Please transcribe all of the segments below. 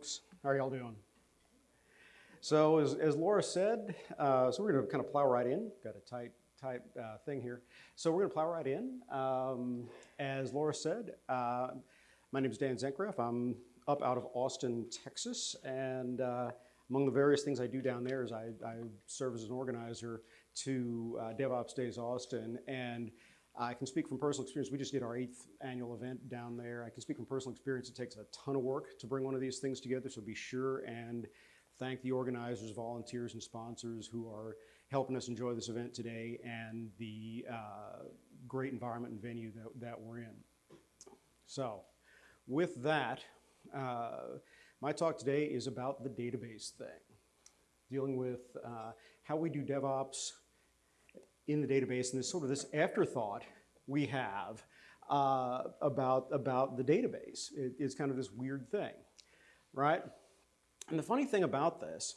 Folks, how are y'all doing? So as, as Laura said, uh, so we're gonna kind of plow right in. Got a tight, tight uh, thing here. So we're gonna plow right in. Um, as Laura said, uh, my name is Dan Zentgraf. I'm up out of Austin, Texas, and uh, among the various things I do down there is I, I serve as an organizer to uh, DevOps Days Austin, and I can speak from personal experience. We just did our eighth annual event down there. I can speak from personal experience. It takes a ton of work to bring one of these things together, so be sure and thank the organizers, volunteers, and sponsors who are helping us enjoy this event today and the uh, great environment and venue that, that we're in. So, with that, uh, my talk today is about the database thing, dealing with uh, how we do DevOps in the database and this sort of this afterthought we have uh, about, about the database. It, it's kind of this weird thing, right? And the funny thing about this,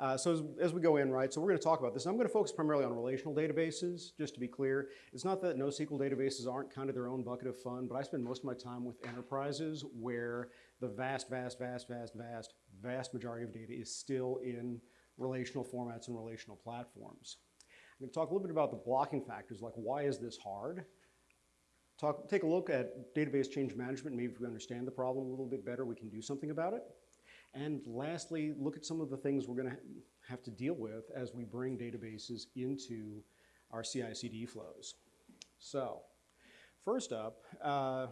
uh, so as, as, we go in, right, so we're going to talk about this. I'm going to focus primarily on relational databases, just to be clear. It's not that NoSQL databases aren't kind of their own bucket of fun, but I spend most of my time with enterprises where the vast, vast, vast, vast, vast, vast majority of data is still in relational formats and relational platforms. I'm going to talk a little bit about the blocking factors, like why is this hard? Talk, take a look at database change management. Maybe if we understand the problem a little bit better, we can do something about it. And lastly, look at some of the things we're going to have to deal with as we bring databases into our CI/CD flows. So, first up, uh,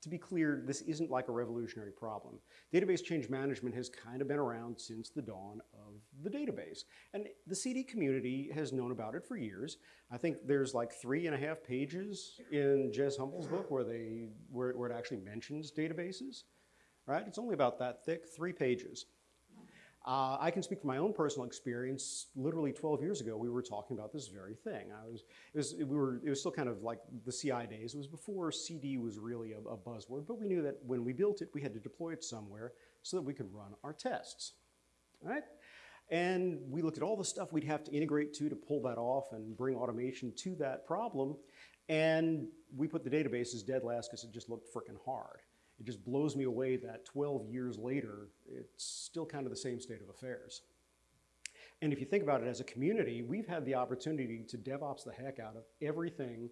to be clear, this isn't like a revolutionary problem. Database change management has kind of been around since the dawn the database. And the CD community has known about it for years. I think there's like three and a half pages in Jez Humble's book where, they, where, where it actually mentions databases, right? It's only about that thick, three pages. Uh, I can speak from my own personal experience. Literally 12 years ago, we were talking about this very thing. I was, it was, we were, it was still kind of like the CI days. It was before CD was really a, a buzzword, but we knew that when we built it, we had to deploy it somewhere so that we could run our tests, right? And we looked at all the stuff we'd have to integrate to to pull that off and bring automation to that problem. And we put the databases dead last because it just looked freaking hard it just blows me away that 12 years later, it's still kind of the same state of affairs. And if you think about it as a community, we've had the opportunity to DevOps the heck out of everything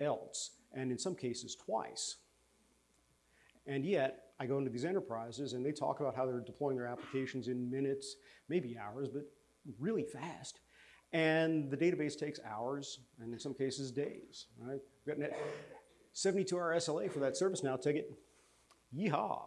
else, and in some cases twice. And yet, I go into these enterprises and they talk about how they're deploying their applications in minutes, maybe hours, but really fast. And the database takes hours, and in some cases days, right? We've got a 72 hour SLA for that ServiceNow ticket. Yeehaw.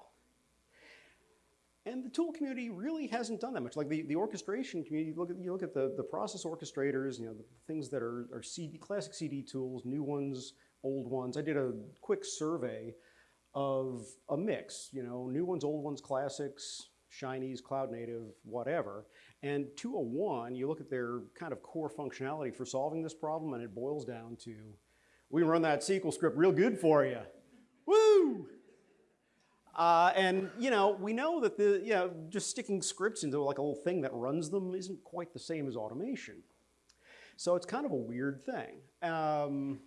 And the tool community really hasn't done that much. Like the, the orchestration community, look at, you look at the, the process orchestrators, you know, the things that are, are CD, classic CD tools, new ones, old ones. I did a quick survey of a mix, you know, new ones, old ones, classics, Chinese, cloud native, whatever. And 201, you look at their kind of core functionality for solving this problem and it boils down to, we run that SQL script real good for you. Woo! Uh, and you know, we know that the you know just sticking scripts into like a little thing that runs them isn't quite the same as automation. So it's kind of a weird thing. Um,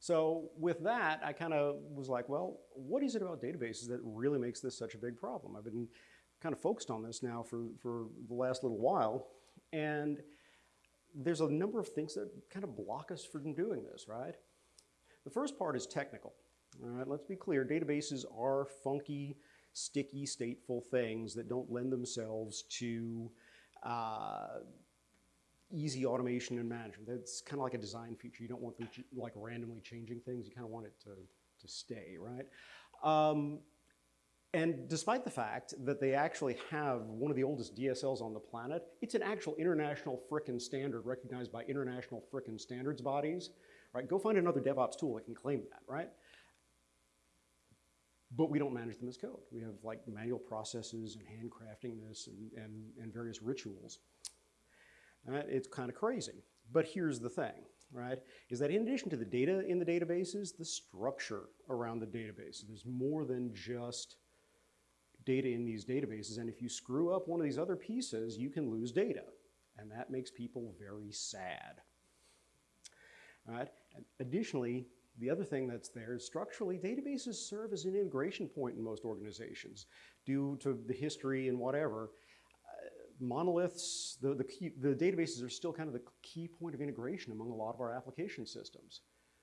so with that, I kind of was like, well, what is it about databases that really makes this such a big problem? I've been kind of focused on this now for, for the last little while. And there's a number of things that kind of block us from doing this, right? The first part is technical. All right, let's be clear, databases are funky, sticky, stateful things that don't lend themselves to uh, easy automation and management. That's kind of like a design feature. You don't want them like randomly changing things. You kind of want it to, to stay, right? Um, and despite the fact that they actually have one of the oldest DSLs on the planet, it's an actual international frickin' standard recognized by international frickin' standards bodies, right? Go find another DevOps tool that can claim that, right? but we don't manage them as code. We have like manual processes and handcrafting this and, and, and various rituals. Uh, it's kind of crazy. But here's the thing, right, is that in addition to the data in the databases, the structure around the databases, there's more than just data in these databases. And if you screw up one of these other pieces, you can lose data. And that makes people very sad. Right? And additionally, the other thing that's there is structurally, databases serve as an integration point in most organizations due to the history and whatever. Monoliths, the, the, key, the databases are still kind of the key point of integration among a lot of our application systems.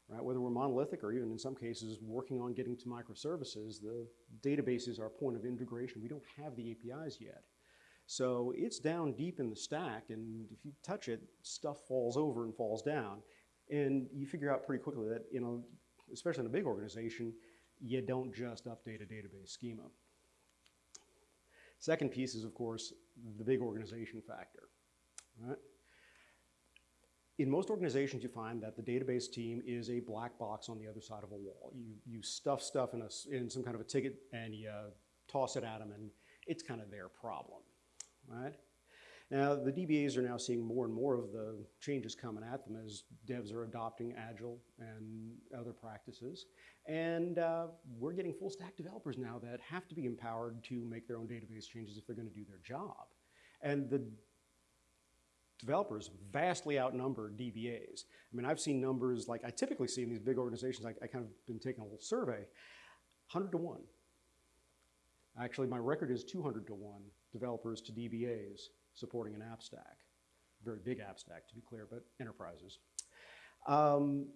Right? Whether we're monolithic or even in some cases working on getting to microservices, the databases are a point of integration. We don't have the APIs yet. So it's down deep in the stack, and if you touch it, stuff falls over and falls down. And you figure out pretty quickly that, you know, especially in a big organization, you don't just update a database schema. Second piece is, of course, the big organization factor. Right? In most organizations, you find that the database team is a black box on the other side of a wall. You, you stuff stuff in, a, in some kind of a ticket and you uh, toss it at them, and it's kind of their problem right? Now, the DBAs are now seeing more and more of the changes coming at them as devs are adopting Agile and other practices. And uh, we're getting full stack developers now that have to be empowered to make their own database changes if they're going to do their job. And the developers vastly outnumber DBAs. I mean, I've seen numbers like I typically see in these big organizations, I, I kind of been taking a little survey, 100 to 1. Actually, my record is 200 to 1 developers to DBAs supporting an app stack. Very big app stack, to be clear, but enterprises. Um,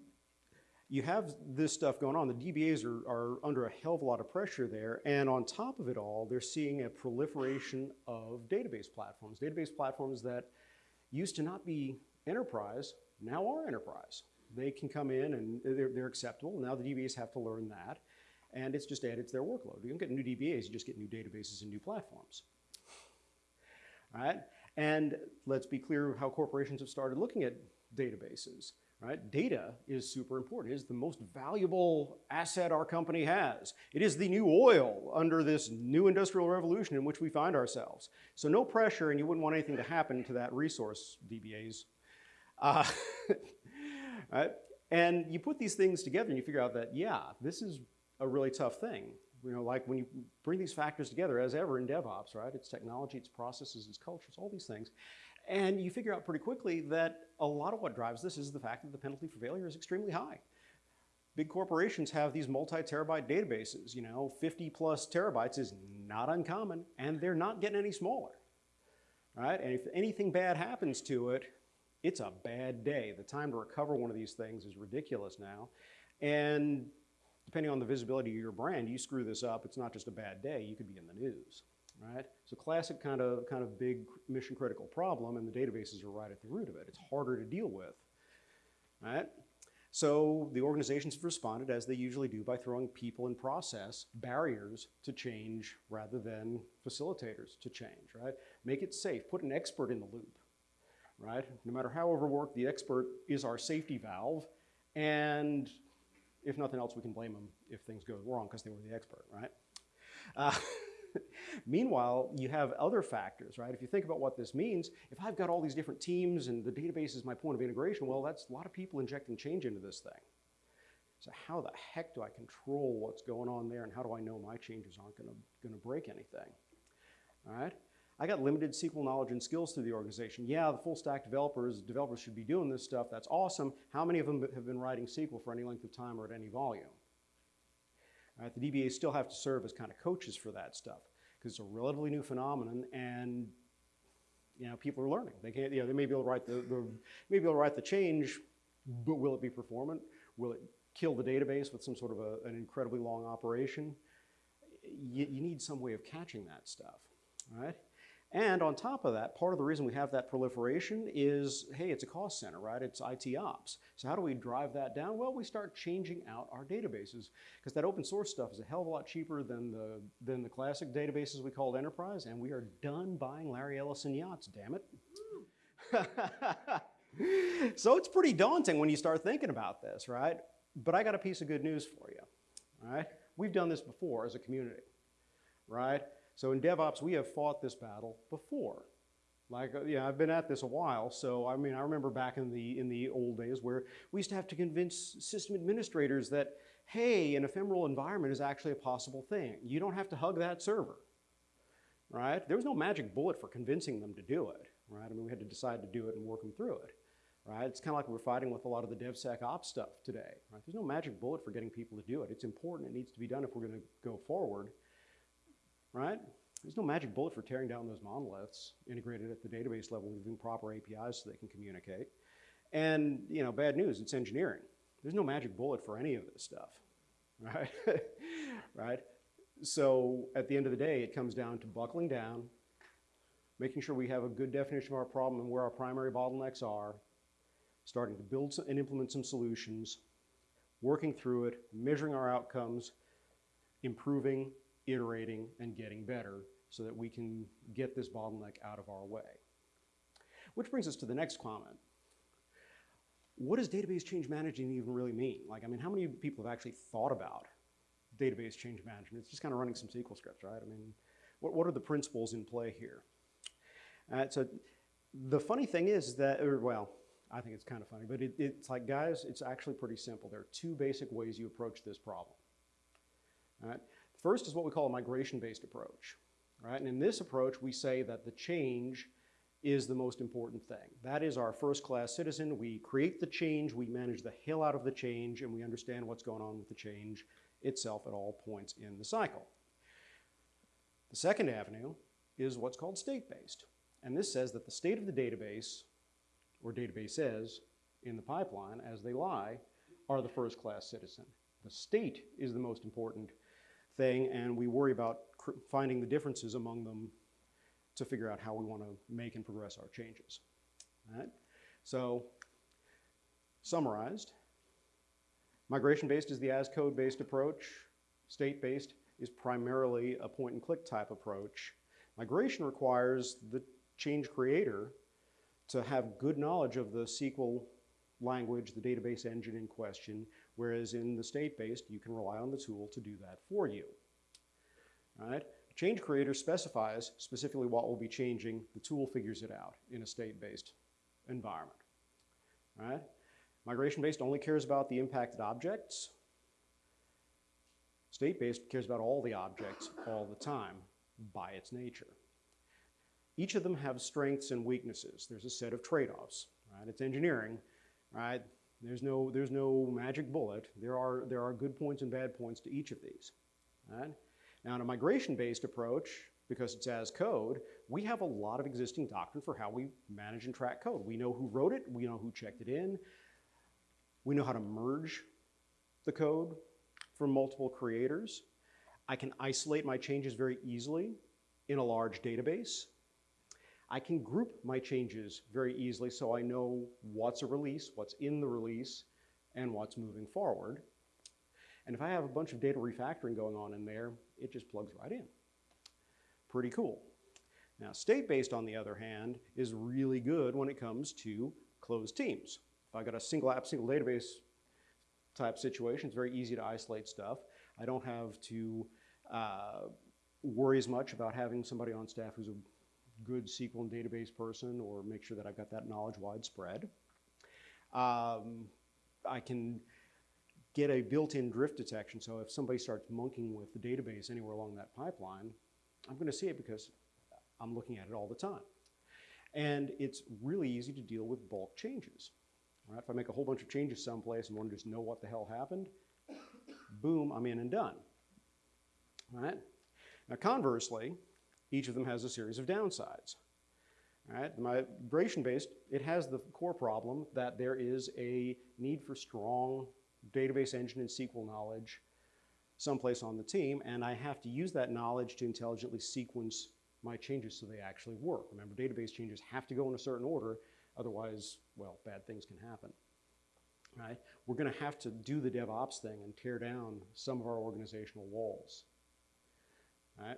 you have this stuff going on. The DBAs are, are, under a hell of a lot of pressure there. And on top of it all, they're seeing a proliferation of database platforms. Database platforms that used to not be enterprise, now are enterprise. They can come in and they're, they're acceptable. Now the DBAs have to learn that. And it's just added to their workload. You don't get new DBAs, you just get new databases and new platforms right? And let's be clear how corporations have started looking at databases, right? Data is super important. It is the most valuable asset our company has. It is the new oil under this new industrial revolution in which we find ourselves. So no pressure, and you wouldn't want anything to happen to that resource, DBAs. Uh, right? And you put these things together and you figure out that, yeah, this is a really tough thing. You know, like when you bring these factors together, as ever in DevOps, right? It's technology, it's processes, it's cultures, all these things. And you figure out pretty quickly that a lot of what drives this is the fact that the penalty for failure is extremely high. Big corporations have these multi-terabyte databases, you know, 50 plus terabytes is not uncommon, and they're not getting any smaller, right? And if anything bad happens to it, it's a bad day. The time to recover one of these things is ridiculous now. And depending on the visibility of your brand, you screw this up, it's not just a bad day, you could be in the news, right? So classic kind of, kind of big mission critical problem and the databases are right at the root of it. It's harder to deal with, right? So the organizations have responded as they usually do by throwing people and process barriers to change rather than facilitators to change, right? Make it safe, put an expert in the loop, right? No matter how overworked, the expert is our safety valve and if nothing else, we can blame them if things go wrong because they were the expert, right? Uh, meanwhile, you have other factors, right? If you think about what this means, if I've got all these different teams and the database is my point of integration, well, that's a lot of people injecting change into this thing. So how the heck do I control what's going on there and how do I know my changes aren't gonna, gonna break anything, all right? I got limited SQL knowledge and skills through the organization. Yeah, the full stack developers, developers should be doing this stuff. That's awesome. How many of them have been writing SQL for any length of time or at any volume? The DBAs still have to serve as kind of coaches for that stuff because it's a relatively new phenomenon and you know, people are learning. They can't, you know, they may be able to write the, the able to write the change, but will it be performant? Will it kill the database with some sort of a, an incredibly long operation? You, you need some way of catching that stuff, right? And on top of that, part of the reason we have that proliferation is, hey, it's a cost center, right? It's IT ops. So how do we drive that down? Well, we start changing out our databases because that open source stuff is a hell of a lot cheaper than the, than the classic databases we called enterprise, and we are done buying Larry Ellison yachts, damn it. so it's pretty daunting when you start thinking about this, right? But I got a piece of good news for you, all right? We've done this before as a community, right? So in DevOps, we have fought this battle before. Like, uh, yeah, I've been at this a while, so I mean, I remember back in the, in the old days where we used to have to convince system administrators that, hey, an ephemeral environment is actually a possible thing. You don't have to hug that server, right? There was no magic bullet for convincing them to do it, right? I mean, we had to decide to do it and work them through it. right? It's kind of like we're fighting with a lot of the DevSecOps stuff today, right? There's no magic bullet for getting people to do it. It's important. It needs to be done if we're going to go forward, right? There's no magic bullet for tearing down those monoliths integrated at the database level using proper APIs so they can communicate. And, you know, bad news, it's engineering. There's no magic bullet for any of this stuff, right? right? So at the end of the day, it comes down to buckling down, making sure we have a good definition of our problem and where our primary bottlenecks are, starting to build and implement some solutions, working through it, measuring our outcomes, improving, iterating, and getting better so that we can get this bottleneck out of our way. Which brings us to the next comment. What does database change management even really mean? Like, I mean, how many people have actually thought about database change management? It's just kind of running some SQL scripts, right? I mean, what, what are the principles in play here? Uh, so the funny thing is that, or well, I think it's kind of funny, but it, it's like, guys, it's actually pretty simple. There are two basic ways you approach this problem. All right? First is what we call a migration-based approach. Right? And in this approach, we say that the change is the most important thing. That is our first-class citizen. We create the change, we manage the hell out of the change, and we understand what's going on with the change itself at all points in the cycle. The second avenue is what's called state-based. And this says that the state of the database, or databases, in the pipeline as they lie, are the first-class citizen. The state is the most important thing, and we worry about finding the differences among them to figure out how we want to make and progress our changes. All right? So, summarized, migration-based is the as-code-based approach. State-based is primarily a point-and-click type approach. Migration requires the change creator to have good knowledge of the SQL language, the database engine in question, whereas in the state-based, you can rely on the tool to do that for you. Right? Change creator specifies specifically what will be changing. The tool figures it out in a state-based environment. Right? Migration-based only cares about the impacted objects. State-based cares about all the objects all the time by its nature. Each of them have strengths and weaknesses. There's a set of trade-offs, right? It's engineering, right? There's no, there's no magic bullet. There are, there are good points and bad points to each of these, right? Now in a migration-based approach, because it's as code, we have a lot of existing doctrine for how we manage and track code. We know who wrote it, we know who checked it in, we know how to merge the code from multiple creators. I can isolate my changes very easily in a large database. I can group my changes very easily so I know what's a release, what's in the release, and what's moving forward. And if I have a bunch of data refactoring going on in there, it just plugs right in. Pretty cool. Now, state-based, on the other hand, is really good when it comes to closed teams. If I got a single app, single database type situation, it's very easy to isolate stuff. I don't have to uh, worry as much about having somebody on staff who's a good SQL and database person or make sure that I've got that knowledge widespread. Um, I can get a built-in drift detection, so if somebody starts monkeying with the database anywhere along that pipeline, I'm going to see it because I'm looking at it all the time. And it's really easy to deal with bulk changes. Right? If I make a whole bunch of changes someplace and want to just know what the hell happened, boom, I'm in and done. All right? Now conversely, each of them has a series of downsides. Right? Migration-based, it has the core problem that there is a need for strong database engine and SQL knowledge someplace on the team, and I have to use that knowledge to intelligently sequence my changes so they actually work. Remember, database changes have to go in a certain order, otherwise, well, bad things can happen. Right? We're going to have to do the DevOps thing and tear down some of our organizational walls. Right?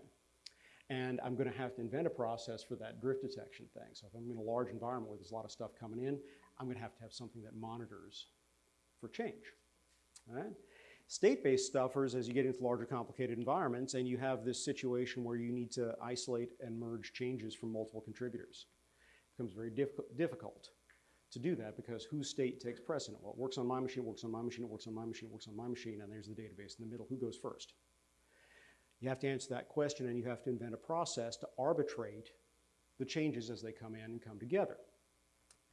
And I'm going to have to invent a process for that drift detection thing. So if I'm in a large environment where there's a lot of stuff coming in, I'm going to have to have something that monitors for change. Right? State-based stuffers, as you get into larger complicated environments, and you have this situation where you need to isolate and merge changes from multiple contributors. It becomes very diff difficult to do that because whose state takes precedent? Well, it works on my machine, it works on my machine, it works on my machine, it works on my machine, and there's the database in the middle. Who goes first? You have to answer that question and you have to invent a process to arbitrate the changes as they come in and come together.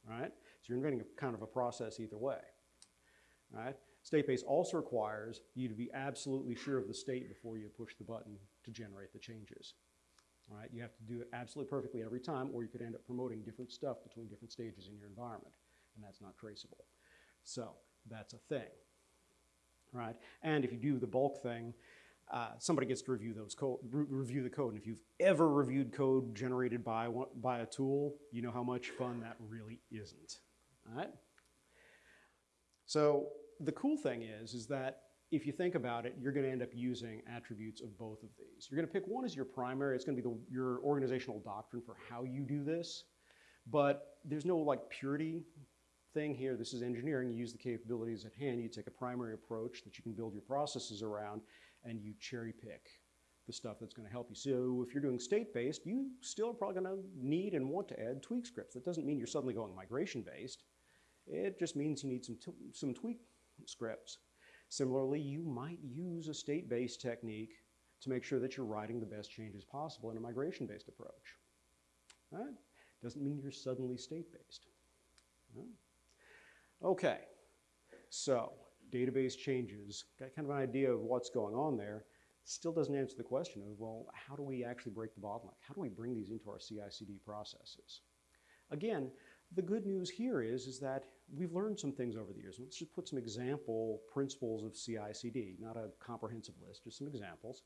Right? So you're inventing a kind of a process either way. Right? State-based also requires you to be absolutely sure of the state before you push the button to generate the changes. Right? You have to do it absolutely perfectly every time, or you could end up promoting different stuff between different stages in your environment, and that's not traceable. So that's a thing. Right? And if you do the bulk thing, uh, somebody gets to review those code, re review the code. And if you've ever reviewed code generated by one, by a tool, you know how much fun that really isn't. All right. So the cool thing is, is that if you think about it, you're going to end up using attributes of both of these. You're going to pick one as your primary. It's going to be the, your organizational doctrine for how you do this. But there's no like purity thing here. This is engineering. You use the capabilities at hand. You take a primary approach that you can build your processes around, and you cherry pick the stuff that's going to help you. So if you're doing state-based, you still are probably going to need and want to add tweak scripts. That doesn't mean you're suddenly going migration-based. It just means you need some, some tweak scripts. Similarly, you might use a state-based technique to make sure that you're writing the best changes possible in a migration-based approach. Right? Doesn't mean you're suddenly state-based. Right? Okay, so database changes, got kind of an idea of what's going on there, still doesn't answer the question of, well, how do we actually break the bottleneck? How do we bring these into our CI/CD processes? Again, the good news here is, is that we've learned some things over the years. Let's just put some example principles of CI/CD, not a comprehensive list, just some examples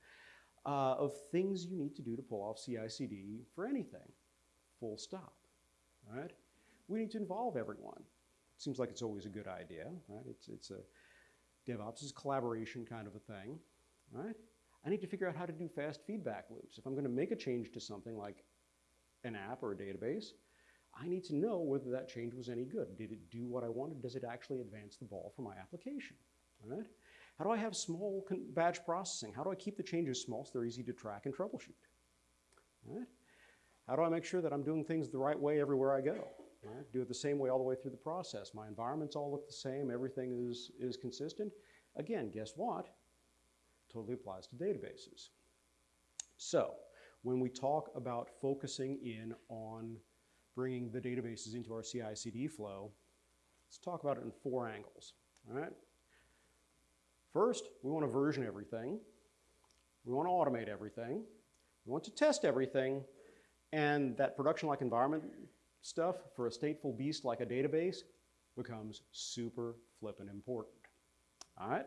uh, of things you need to do to pull off CI/CD for anything, full stop, right? We need to involve everyone. It Seems like it's always a good idea, right? It's, it's a DevOps is collaboration kind of a thing, right? I need to figure out how to do fast feedback loops. If I'm going to make a change to something like an app or a database, I need to know whether that change was any good. Did it do what I wanted? Does it actually advance the ball for my application? Right? How do I have small batch processing? How do I keep the changes small so they're easy to track and troubleshoot? Right? How do I make sure that I'm doing things the right way everywhere I go? Right? Do it the same way all the way through the process. My environments all look the same. Everything is, is consistent. Again, guess what? Totally applies to databases. So when we talk about focusing in on bringing the databases into our CI/CD flow, let's talk about it in four angles. All right. First, we want to version everything. We want to automate everything. We want to test everything. And that production-like environment stuff for a stateful beast like a database becomes super flippin' important. All right?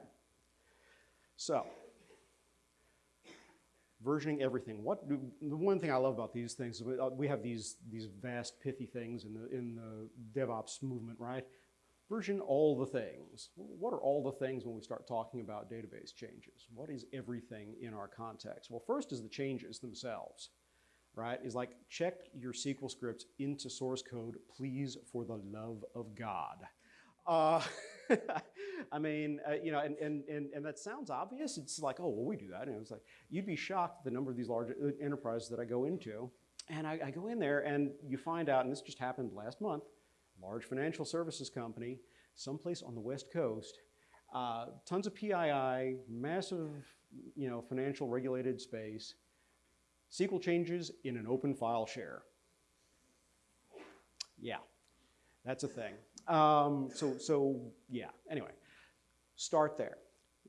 So, versioning everything. What do, the one thing I love about these things is uh, we have these, these vast pithy things in the, in the DevOps movement, right? Version all the things. What are all the things when we start talking about database changes? What is everything in our context? Well, first is the changes themselves right, is like check your SQL scripts into source code, please, for the love of God. Uh, I mean, uh, you know, and, and, and, and that sounds obvious. It's like, oh, well, we do that. And it's like, you'd be shocked the number of these large uh, enterprises that I go into. And I, I go in there and you find out, and this just happened last month, large financial services company, someplace on the West Coast, uh, tons of PII, massive, you know, financial regulated space, SQL changes in an open file share. Yeah, that's a thing. Um, so, so yeah, anyway, start there.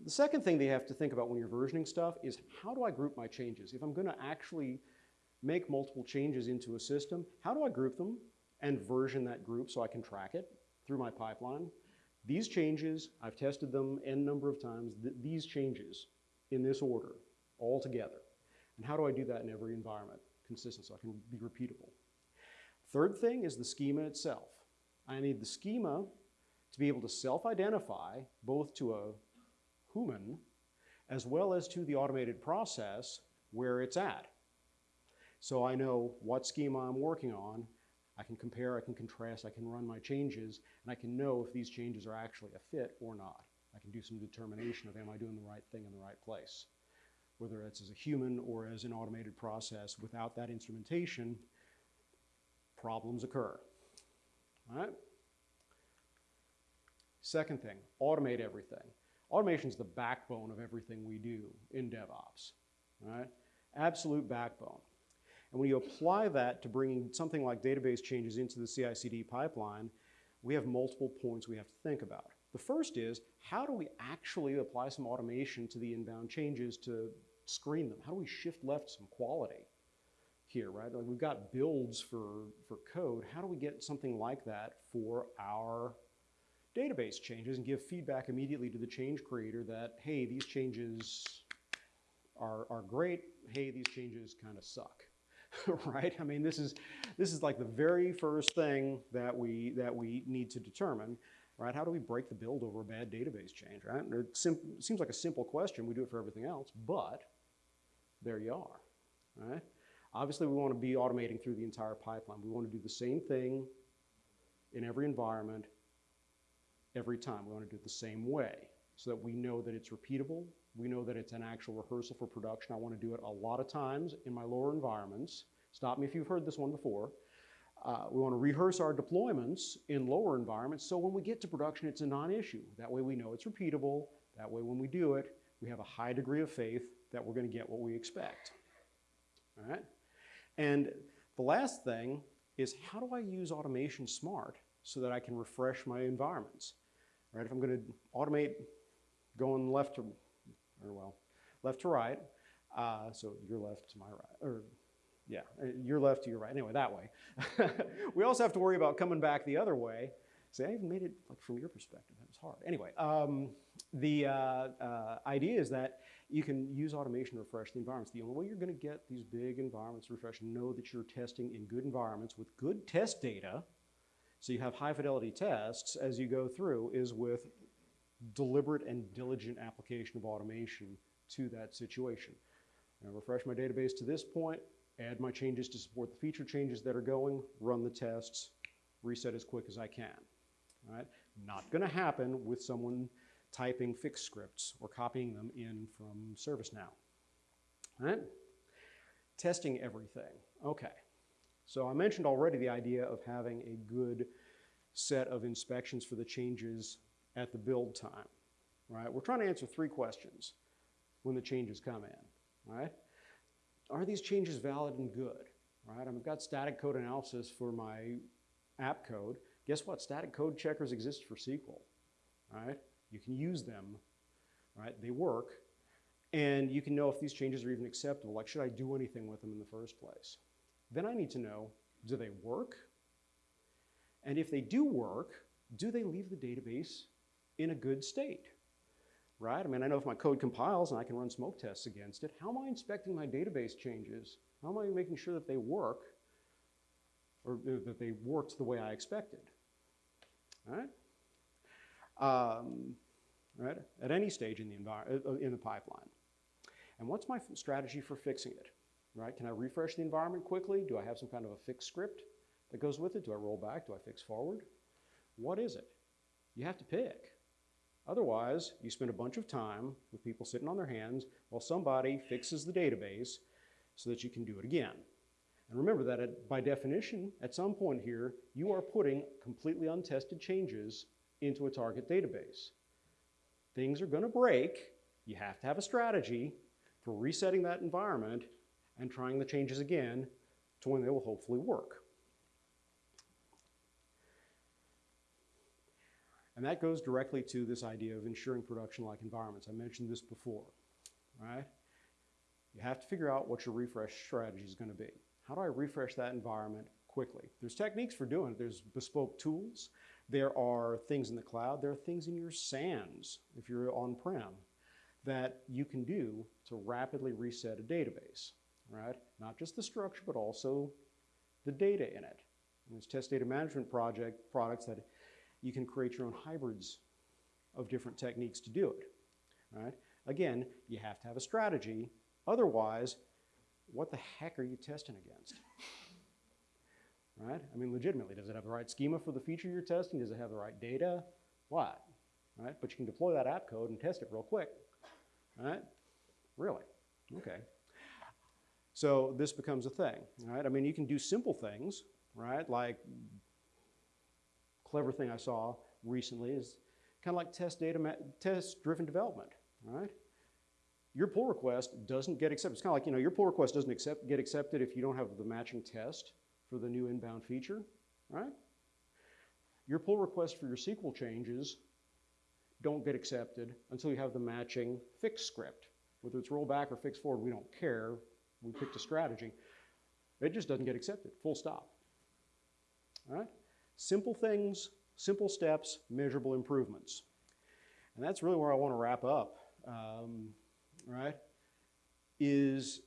The second thing that you have to think about when you're versioning stuff is how do I group my changes? If I'm gonna actually make multiple changes into a system, how do I group them and version that group so I can track it through my pipeline? These changes, I've tested them n number of times, th these changes in this order all together and how do I do that in every environment consistent so I can be repeatable? Third thing is the schema itself. I need the schema to be able to self-identify both to a human as well as to the automated process where it's at. So I know what schema I'm working on. I can compare, I can contrast, I can run my changes, and I can know if these changes are actually a fit or not. I can do some determination of am I doing the right thing in the right place whether it's as a human or as an automated process, without that instrumentation, problems occur. All right? Second thing, automate everything. Automation is the backbone of everything we do in DevOps. Absolute backbone. And when you apply that to bringing something like database changes into the CI/CD pipeline, we have multiple points we have to think about. The first is, how do we actually apply some automation to the inbound changes to screen them? How do we shift left some quality here, right? Like we've got builds for, for code. How do we get something like that for our database changes and give feedback immediately to the change creator that, hey, these changes are, are great. Hey, these changes kind of suck, right? I mean, this is, this is like the very first thing that we, that we need to determine, right? How do we break the build over a bad database change, right? It seems like a simple question. We do it for everything else, but there you are, right? Obviously, we want to be automating through the entire pipeline. We want to do the same thing in every environment every time. We want to do it the same way so that we know that it's repeatable. We know that it's an actual rehearsal for production. I want to do it a lot of times in my lower environments. Stop me if you've heard this one before. Uh, we want to rehearse our deployments in lower environments so when we get to production, it's a non-issue. That way we know it's repeatable. That way when we do it, we have a high degree of faith that we're going to get what we expect. All right? And the last thing is how do I use automation smart so that I can refresh my environments? right? If I'm going to automate going left to, or well, left to right, uh, so your left to my right, or yeah, uh, your left to your right, anyway, that way. we also have to worry about coming back the other way. See, I even made it like from your perspective, that was hard. Anyway, um, the uh, uh, idea is that you can use automation to refresh the environments. The only way you're going to get these big environments refreshed, know that you're testing in good environments with good test data, so you have high fidelity tests as you go through is with deliberate and diligent application of automation to that situation. I refresh my database to this point, add my changes to support the feature changes that are going, run the tests, reset as quick as I can. All right? Not going to happen with someone typing fix scripts or copying them in from ServiceNow. All right? Testing everything. Okay. So I mentioned already the idea of having a good set of inspections for the changes at the build time, right? We're trying to answer three questions when the changes come in, right? Are these changes valid and good, right? I've got static code analysis for my app code. Guess what? Static code checkers exist for SQL, right? You can use them, right? They work, and you can know if these changes are even acceptable. Like, should I do anything with them in the first place? Then I need to know, do they work? And if they do work, do they leave the database in a good state? Right? I mean, I know if my code compiles and I can run smoke tests against it, how am I inspecting my database changes? How am I making sure that they work or that they worked the way I expected? All right? Um, right? At any stage in the, uh, in the pipeline. And what's my strategy for fixing it? right? Can I refresh the environment quickly? Do I have some kind of a fixed script that goes with it? Do I roll back? Do I fix forward? What is it? You have to pick. Otherwise, you spend a bunch of time with people sitting on their hands while somebody fixes the database so that you can do it again. And remember that at, by definition, at some point here, you are putting completely untested changes into a target database. Things are going to break. You have to have a strategy for resetting that environment and trying the changes again to when they will hopefully work. And that goes directly to this idea of ensuring production-like environments. I mentioned this before, right? You have to figure out what your refresh strategy is going to be. How do I refresh that environment quickly? There's techniques for doing it. There's bespoke tools. There are things in the cloud. There are things in your SANs, if you're on-prem, that you can do to rapidly reset a database right? Not just the structure, but also the data in it. And there's test data management project products that you can create your own hybrids of different techniques to do it, right? Again, you have to have a strategy. Otherwise, what the heck are you testing against? I mean, legitimately, does it have the right schema for the feature you're testing? Does it have the right data? What? Right? But you can deploy that app code and test it real quick. Right? Really? Okay. So this becomes a thing, right? I mean, you can do simple things, right? Like, clever thing I saw recently is kind of like test data, test-driven development, right? Your pull request doesn't get accepted. It's kind of like, you know, your pull request doesn't accept, get accepted if you don't have the matching test for the new inbound feature, right? your pull request for your SQL changes don't get accepted until you have the matching fix script. Whether it's rollback or fix forward, we don't care. We picked a strategy. It just doesn't get accepted, full stop. All right? Simple things, simple steps, measurable improvements. And that's really where I want to wrap up, um, right? Is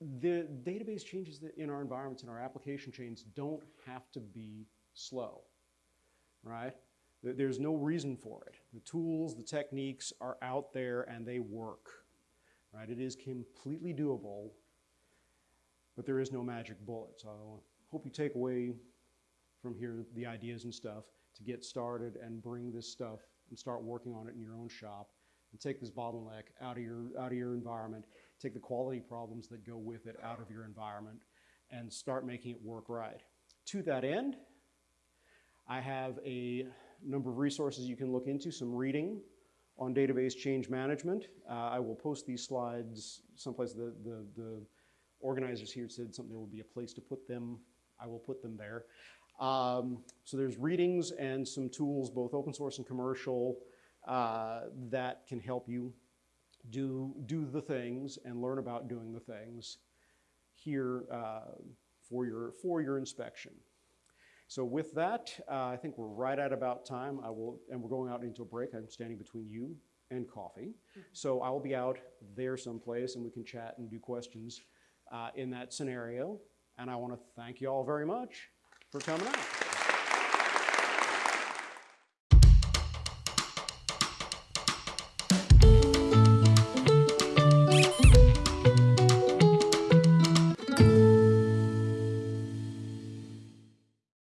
the database changes in our environments and our application chains don't have to be slow, right? There's no reason for it. The tools, the techniques are out there and they work, right? It is completely doable, but there is no magic bullet. So I hope you take away from here the ideas and stuff to get started and bring this stuff and start working on it in your own shop and take this bottleneck out of your out of your environment take the quality problems that go with it out of your environment and start making it work right. To that end i have a number of resources you can look into some reading on database change management. Uh, i will post these slides someplace the, the, the organizers here said something there will be a place to put them. I will put them there. Um, so there's readings and some tools, both open source and commercial, uh, that can help you do, do the things and learn about doing the things here uh, for, your, for your inspection. So with that, uh, I think we're right at about time. I will, and we're going out into a break. I'm standing between you and coffee. So I will be out there someplace and we can chat and do questions uh, in that scenario. And I want to thank you all very much for coming out.